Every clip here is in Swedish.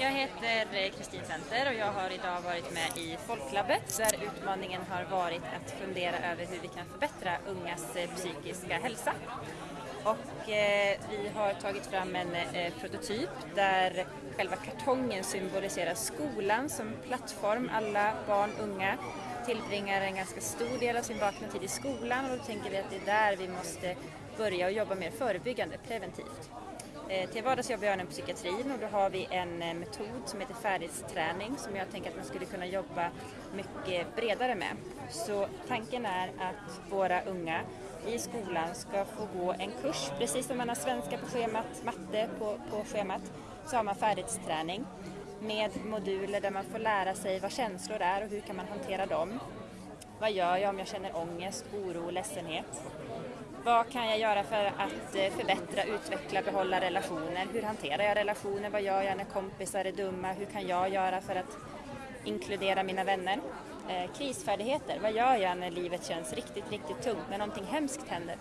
Jag heter Kristin Center och jag har idag varit med i Folklabbet där utmaningen har varit att fundera över hur vi kan förbättra ungas eh, psykiska hälsa. Och eh, vi har tagit fram en eh, prototyp där själva kartongen symboliserar skolan som plattform. Alla barn, unga tillbringar en ganska stor del av sin vakna tid i skolan och då tänker vi att det är där vi måste börja och jobba mer förebyggande, preventivt. Eh, till vardags jobbar jag inom psykiatrin och då har vi en eh, metod som heter färdighetsträning som jag tänker att man skulle kunna jobba mycket bredare med. Så tanken är att våra unga i skolan ska få gå en kurs, precis som man har svenska på schemat, matte på, på schemat, så har man färdighetsträning med moduler där man får lära sig vad känslor är och hur kan man hantera dem. Vad gör jag om jag känner ångest, oro, ledsenhet? Vad kan jag göra för att eh, förbättra, utveckla, behålla relationer? Hur hanterar jag relationer? Vad gör jag när kompisar är dumma? Hur kan jag göra för att inkludera mina vänner? Eh, krisfärdigheter, vad gör jag när livet känns riktigt, riktigt tungt, när någonting hemskt händer?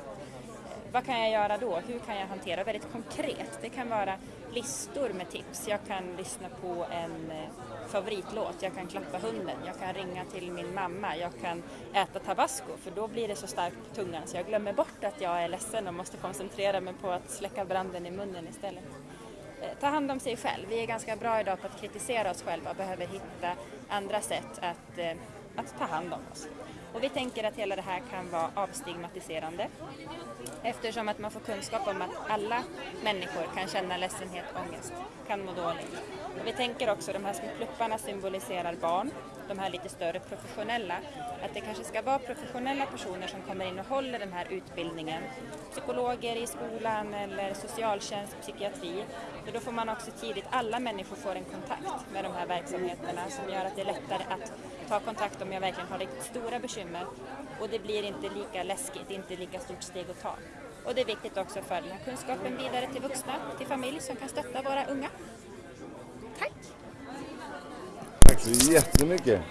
Vad kan jag göra då? Hur kan jag hantera? Väldigt konkret. Det kan vara listor med tips. Jag kan lyssna på en eh, favoritlåt, jag kan klappa hunden, jag kan ringa till min mamma, jag kan äta tabasco för då blir det så starkt på tungan så jag glömmer bort att jag är ledsen och måste koncentrera mig på att släcka branden i munnen istället. Eh, ta hand om sig själv. Vi är ganska bra idag på att kritisera oss själva och behöver hitta andra sätt att, eh, att ta hand om oss. Och vi tänker att hela det här kan vara avstigmatiserande eftersom att man får kunskap om att alla människor kan känna ledsenhet, ångest, kan må dåligt. Och vi tänker också, de här små plupparna symboliserar barn, de här lite större professionella, att det kanske ska vara professionella personer som kommer in och håller den här utbildningen. Psykologer i skolan eller socialtjänst, psykiatri. För då får man också tidigt, alla människor får en kontakt med de här verksamheterna som gör att det är lättare att ta kontakt om jag verkligen har riktigt stora bekymmer och det blir inte lika läskigt, inte lika stort steg att ta. Och det är viktigt också att föra den här kunskapen vidare till vuxna, till familj som kan stötta våra unga. Tack! Tack så jättemycket!